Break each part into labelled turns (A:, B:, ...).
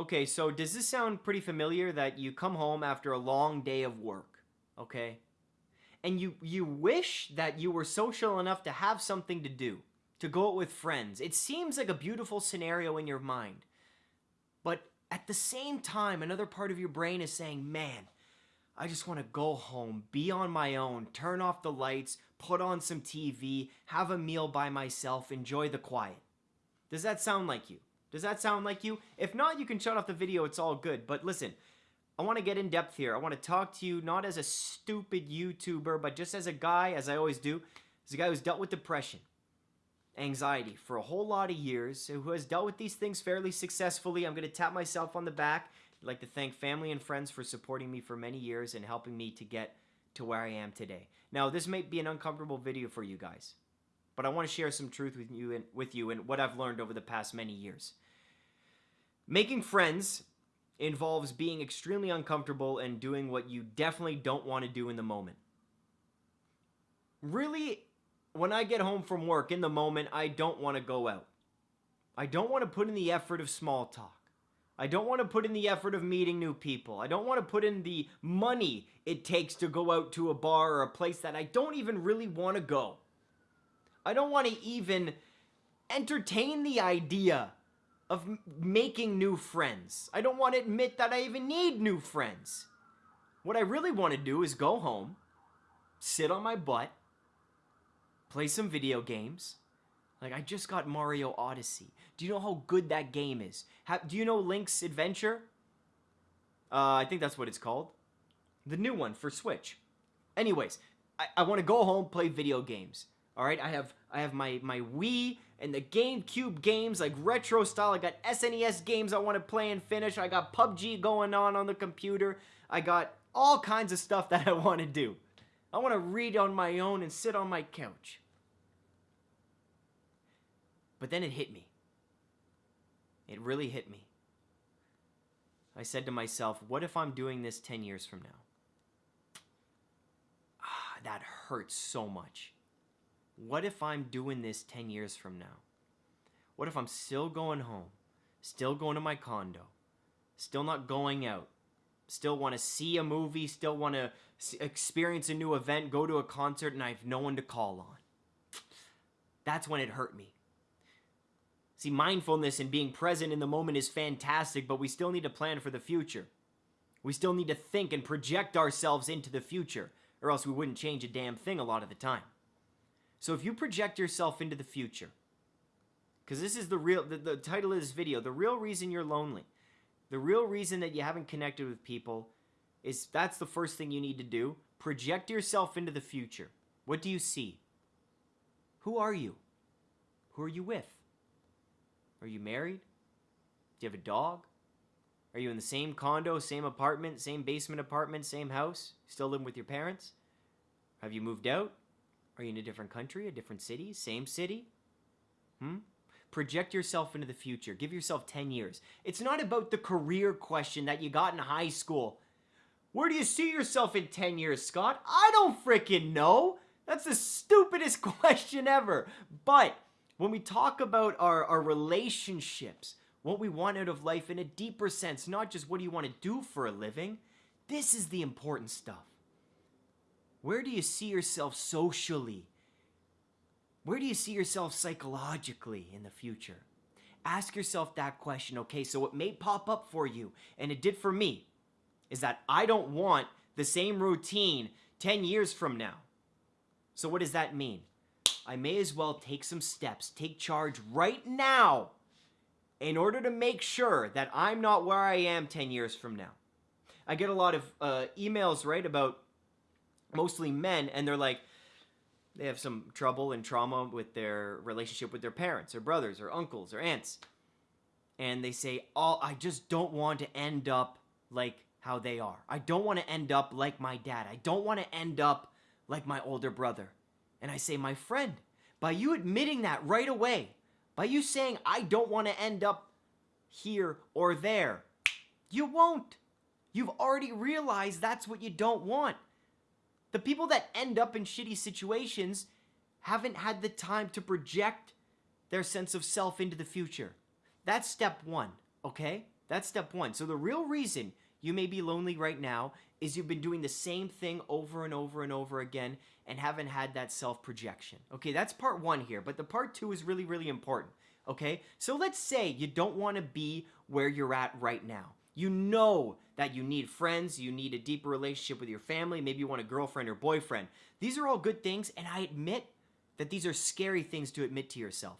A: Okay, so does this sound pretty familiar that you come home after a long day of work, okay? And you you wish that you were social enough to have something to do, to go out with friends. It seems like a beautiful scenario in your mind. But at the same time, another part of your brain is saying, "Man, I just want to go home, be on my own, turn off the lights, put on some TV, have a meal by myself, enjoy the quiet." Does that sound like you? Does that sound like you? If not, you can shut off the video. It's all good. But listen, I want to get in depth here. I want to talk to you not as a stupid YouTuber, but just as a guy, as I always do, as a guy who's dealt with depression, anxiety for a whole lot of years, who has dealt with these things fairly successfully. I'm going to tap myself on the back. I'd like to thank family and friends for supporting me for many years and helping me to get to where I am today. Now, this may be an uncomfortable video for you guys, but I want to share some truth with you and with you and what I've learned over the past many years. Making friends involves being extremely uncomfortable and doing what you definitely don't want to do in the moment. Really, when I get home from work in the moment, I don't want to go out. I don't want to put in the effort of small talk. I don't want to put in the effort of meeting new people. I don't want to put in the money it takes to go out to a bar or a place that I don't even really want to go. I don't want to even entertain the idea of making new friends. I don't want to admit that I even need new friends. What I really want to do is go home, sit on my butt, play some video games. Like, I just got Mario Odyssey. Do you know how good that game is? do you know Link's Adventure? Uh, I think that's what it's called. The new one for Switch. Anyways, I, I want to go home, play video games. All right, I have I have my my Wii and the GameCube games like retro style. I got SNES games I want to play and finish. I got PUBG going on on the computer. I got all kinds of stuff that I want to do. I want to read on my own and sit on my couch. But then it hit me. It really hit me. I said to myself, what if I'm doing this 10 years from now? Ah, that hurts so much. What if I'm doing this 10 years from now? What if I'm still going home, still going to my condo, still not going out, still want to see a movie, still want to experience a new event, go to a concert, and I have no one to call on? That's when it hurt me. See, mindfulness and being present in the moment is fantastic, but we still need to plan for the future. We still need to think and project ourselves into the future, or else we wouldn't change a damn thing a lot of the time. So if you project yourself into the future, because this is the real, the, the title of this video, the real reason you're lonely, the real reason that you haven't connected with people is that's the first thing you need to do. Project yourself into the future. What do you see? Who are you? Who are you with? Are you married? Do you have a dog? Are you in the same condo, same apartment, same basement apartment, same house? Still living with your parents? Have you moved out? Are you in a different country, a different city, same city? Hmm? Project yourself into the future. Give yourself 10 years. It's not about the career question that you got in high school. Where do you see yourself in 10 years, Scott? I don't freaking know. That's the stupidest question ever. But when we talk about our, our relationships, what we want out of life in a deeper sense, not just what do you want to do for a living, this is the important stuff. Where do you see yourself socially? Where do you see yourself psychologically in the future? Ask yourself that question, okay? So it may pop up for you, and it did for me, is that I don't want the same routine 10 years from now. So what does that mean? I may as well take some steps, take charge right now in order to make sure that I'm not where I am 10 years from now. I get a lot of uh, emails, right, about mostly men, and they're like, they have some trouble and trauma with their relationship with their parents or brothers or uncles or aunts. And they say, Oh, I just don't want to end up like how they are. I don't want to end up like my dad. I don't want to end up like my older brother. And I say, My friend, by you admitting that right away, by you saying, I don't want to end up here or there, you won't. You've already realized that's what you don't want. The people that end up in shitty situations haven't had the time to project their sense of self into the future. That's step one, okay? That's step one. So the real reason you may be lonely right now is you've been doing the same thing over and over and over again and haven't had that self projection. Okay, that's part one here, but the part two is really, really important. Okay, so let's say you don't want to be where you're at right now. You know that you need friends, you need a deeper relationship with your family, maybe you want a girlfriend or boyfriend. These are all good things, and I admit that these are scary things to admit to yourself.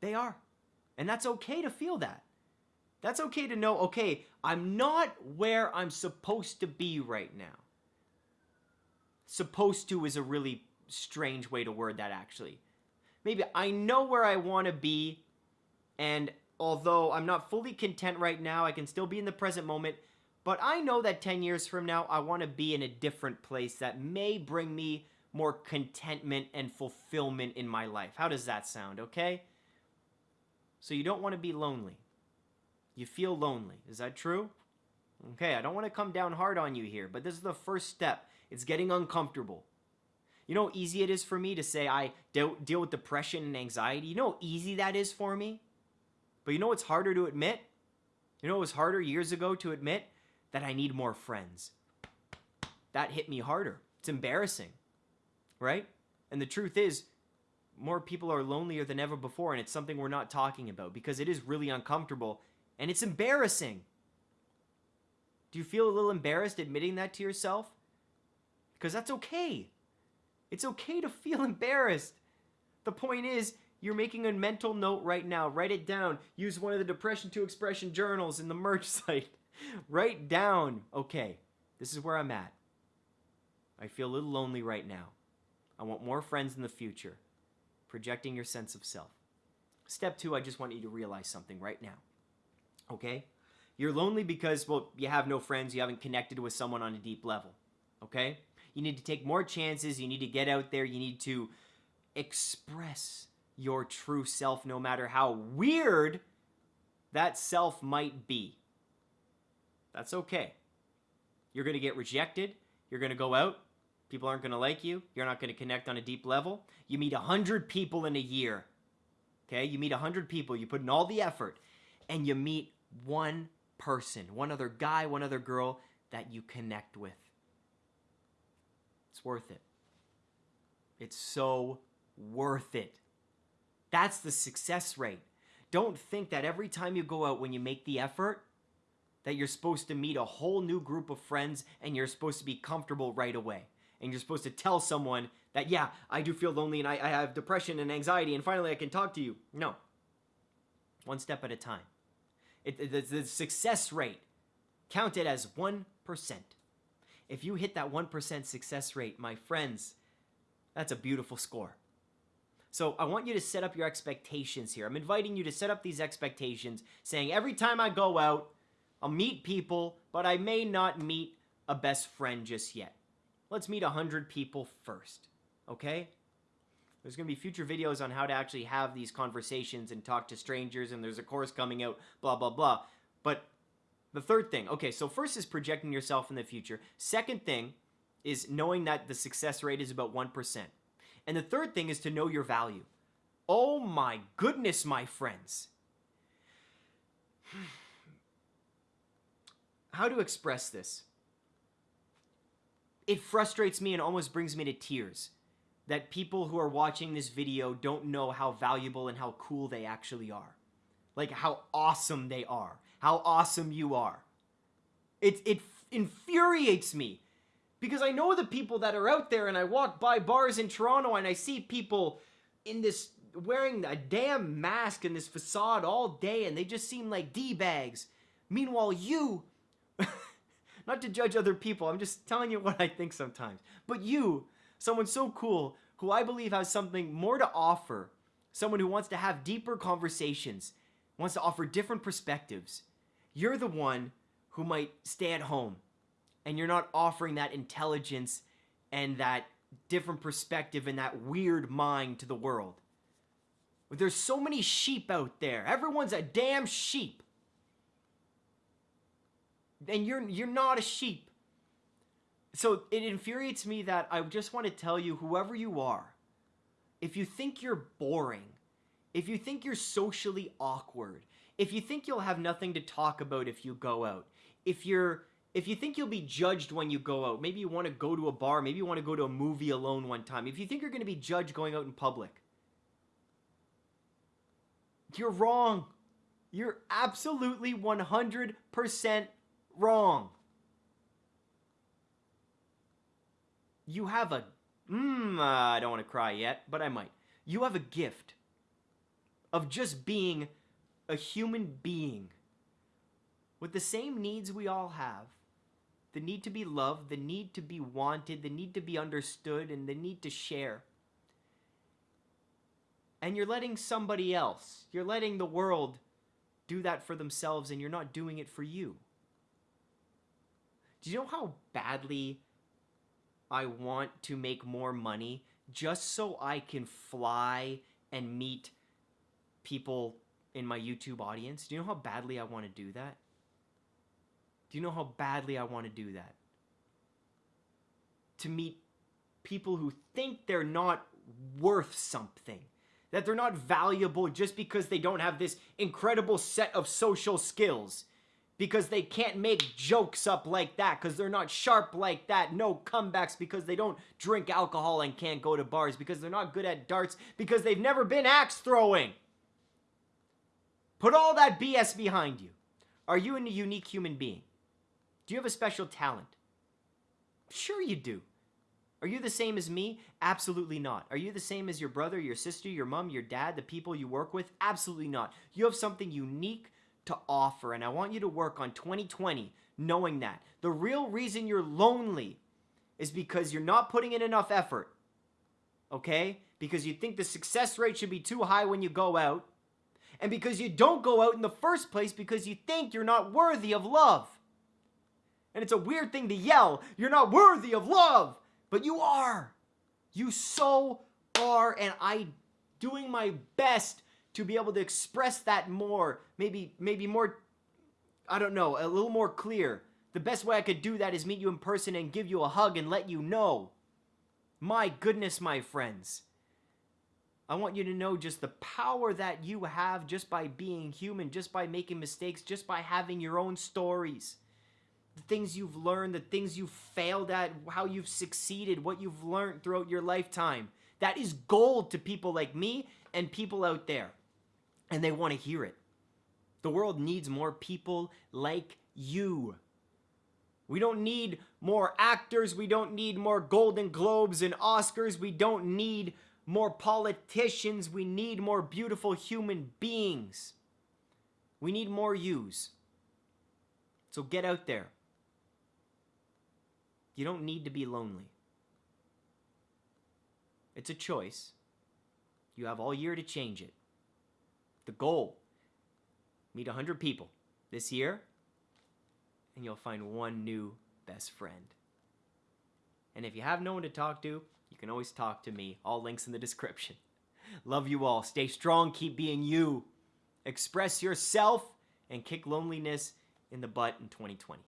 A: They are. And that's okay to feel that. That's okay to know, okay, I'm not where I'm supposed to be right now. Supposed to is a really strange way to word that, actually. Maybe I know where I want to be, and although I'm not fully content right now, I can still be in the present moment. But I know that 10 years from now, I want to be in a different place that may bring me more contentment and fulfillment in my life. How does that sound, okay? So you don't want to be lonely. You feel lonely. Is that true? Okay, I don't want to come down hard on you here, but this is the first step. It's getting uncomfortable. You know how easy it is for me to say I deal, deal with depression and anxiety? You know how easy that is for me? But you know what's harder to admit? You know what was harder years ago to admit? That I need more friends. That hit me harder. It's embarrassing, right? And the truth is, more people are lonelier than ever before, and it's something we're not talking about because it is really uncomfortable and it's embarrassing. Do you feel a little embarrassed admitting that to yourself? Because that's okay. It's okay to feel embarrassed. The point is, you're making a mental note right now. Write it down. Use one of the Depression to Expression journals in the merch site. Write down, okay, this is where I'm at. I feel a little lonely right now. I want more friends in the future. Projecting your sense of self. Step two, I just want you to realize something right now. Okay? You're lonely because, well, you have no friends, you haven't connected with someone on a deep level. Okay? You need to take more chances, you need to get out there, you need to express your true self, no matter how weird that self might be. That's okay. You're going to get rejected, you're going to go out, people aren't going to like you, you're not going to connect on a deep level. You meet 100 people in a year. Okay? You meet 100 people, you put in all the effort, and you meet one person, one other guy, one other girl that you connect with. It's worth it. It's so worth it. That's the success rate. Don't think that every time you go out when you make the effort, that you're supposed to meet a whole new group of friends and you're supposed to be comfortable right away. And you're supposed to tell someone that, yeah, I do feel lonely and I, I have depression and anxiety and finally I can talk to you. No. One step at a time. It, the, success rate counted as 1%. If you hit that 1% success rate, my friends, that's a beautiful score. So I want you to set up your expectations here. I'm inviting you to set up these expectations, saying every time I go out, I'll meet people, but I may not meet a best friend just yet. Let's meet 100 people first, okay? There's going to be future videos on how to actually have these conversations and talk to strangers, and there's a course coming out, blah, blah, blah. But the third thing, okay, so first is projecting yourself in the future. Second thing is knowing that the success rate is about 1%. And the third thing is to know your value. Oh my goodness, my friends. How to express this? It frustrates me and almost brings me to tears that people who are watching this video don't know how valuable and how cool they actually are. Like how awesome they are. How awesome you are. It, it infuriates me because I know the people that are out there and I walk by bars in Toronto and I see people in this wearing a damn mask and this facade all day and they just seem like D-bags. Meanwhile, you, not to judge other people, I'm just telling you what I think sometimes, but you someone so cool who I believe has something more to offer, someone who wants to have deeper conversations, wants to offer different perspectives. You're the one who might stay at home and you're not offering that intelligence and that different perspective and that weird mind to the world. But There's so many sheep out there. Everyone's a damn sheep. And you're you're not a sheep. So it infuriates me that I just want to tell you, whoever you are, if you think you're boring, if you think you're socially awkward, if you think you'll have nothing to talk about if you go out, if you're if you think you'll be judged when you go out, maybe you want to go to a bar, maybe you want to go to a movie alone one time. If you think you're going to be judged going out in public, you're wrong. You're absolutely 100% wrong. You have a uh, I don't want to cry yet, but I might. You have a gift of just being a human being with the same needs we all have the need to be loved, the need to be wanted, the need to be understood, and the need to share. And you're letting somebody else, you're letting the world do that for themselves, and you're not doing it for you. Do you know how badly I want to make more money just so I can fly and meet people in my YouTube audience? Do you know how badly I want to do that? Do you know how badly I want to do that? To meet people who think they're not worth something, that they're not valuable just because they don't have this incredible set of social skills, because they can't make jokes up like that, because they're not sharp like that, no comebacks because they don't drink alcohol and can't go to bars, because they're not good at darts, because they've never been axe throwing. Put all that BS behind you. Are you a unique human being? Do you have a special talent? Sure, you do. Are you the same as me? Absolutely not. Are you the same as your brother, your sister, your mom, your dad, the people you work with? Absolutely not. You have something unique to offer, and I want you to work on 2020 knowing that. The real reason you're lonely is because you're not putting in enough effort. Okay? Because you think the success rate should be too high when you go out, and because you don't go out in the first place because you think you're not worthy of love. And it's a weird thing to yell, you're not worthy of love, but you are. You so are, and I doing my best to be able to express that more, maybe maybe more I don't know, a little more clear. The best way I could do that is meet you in person and give you a hug and let you know. My goodness, my friends. I want you to know just the power that you have just by being human, just by making mistakes, just by having your own stories the things you've learned, the things you've failed at, how you've succeeded, what you've learned throughout your lifetime. That is gold to people like me and people out there. And they want to hear it. The world needs more people like you. We don't need more actors. We don't need more Golden Globes and Oscars. We don't need more politicians. We need more beautiful human beings. We need more yous. So get out there. You don't need to be lonely. It's a choice. You have all year to change it. The goal meet 100 people this year, and you'll find one new best friend. And if you have no one to talk to, you can always talk to me. All links in the description. Love you all. Stay strong. Keep being you. Express yourself and kick loneliness in the butt in 2020.